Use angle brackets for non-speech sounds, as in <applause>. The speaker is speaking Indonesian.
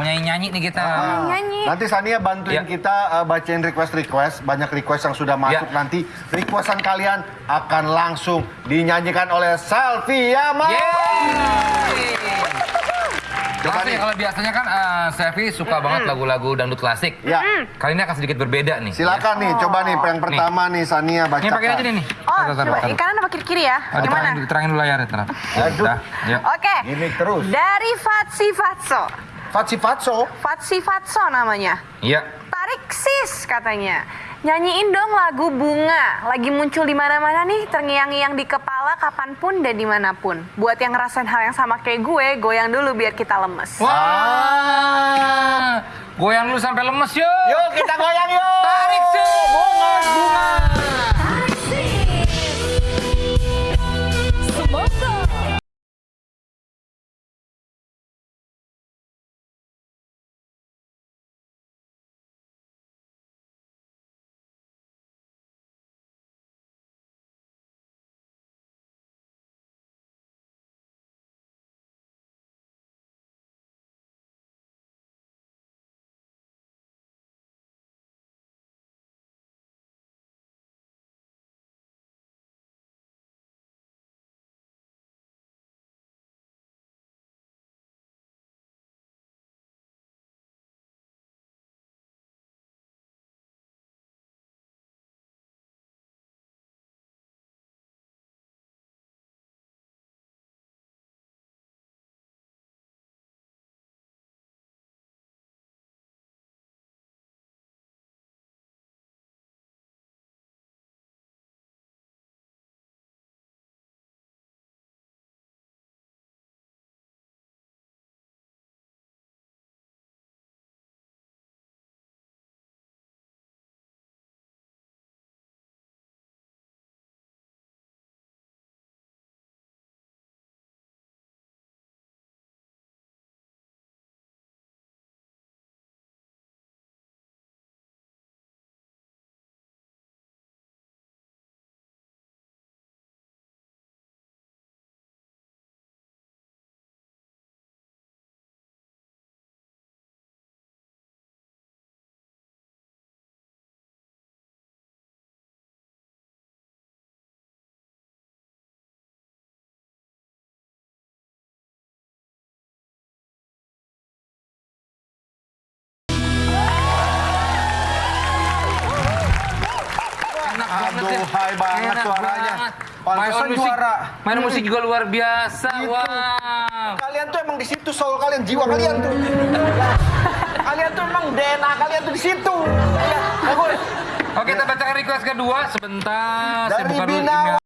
Mau nyanyi-nyanyi nih kita. Ah, Nyanyi. Nanti Sania bantuin Ya. kita uh, bacain request-request. Banyak request yang sudah masuk Ya. nanti. Requestan kalian akan langsung dinyanyikan oleh Salviama. Yeay! Coba Langsung nih. ya, kalau biasanya kan Sevi suka banget lagu-lagu dangdut klasik. Ya. Kali ini akan sedikit berbeda nih. Silakan nih, coba nih yang pertama nih Sania bacakan. Ini pakai aja nih nih. Oh, Taruh, taruh, coba taruh. kanan apa kiri kiri ya? Ah, Gimana? diterangin, diterangin dulu layarnya, tenang. Ya, Aduh. ya. Oke. Gini terus. Dari Fatsi Fatso. Fatsi Fatso. Fatsi Fatso namanya. Iya. Tarik sis katanya. Nyanyiin dong lagu bunga. Lagi muncul di mana-mana nih, terngiang-ngiang di kepala kapan pun dan di mana pun. Buat yang ngerasain hal yang sama kayak gue, goyang dulu biar kita lemes. Wah. Goyang dulu sampai lemes yuk. Yuk kita goyang yuk. Tarik banget Aduh, ya. hai banget Enak suaranya. banget. Pantesan Main musik, juara. main musik juga luar biasa. Gitu. Wow. Kalian tuh emang di situ soul kalian, jiwa kalian tuh. <laughs> kalian tuh emang DNA kalian tuh di situ. Ya. Oke, kita bacakan request kedua sebentar. Saya Dari buka dulu email.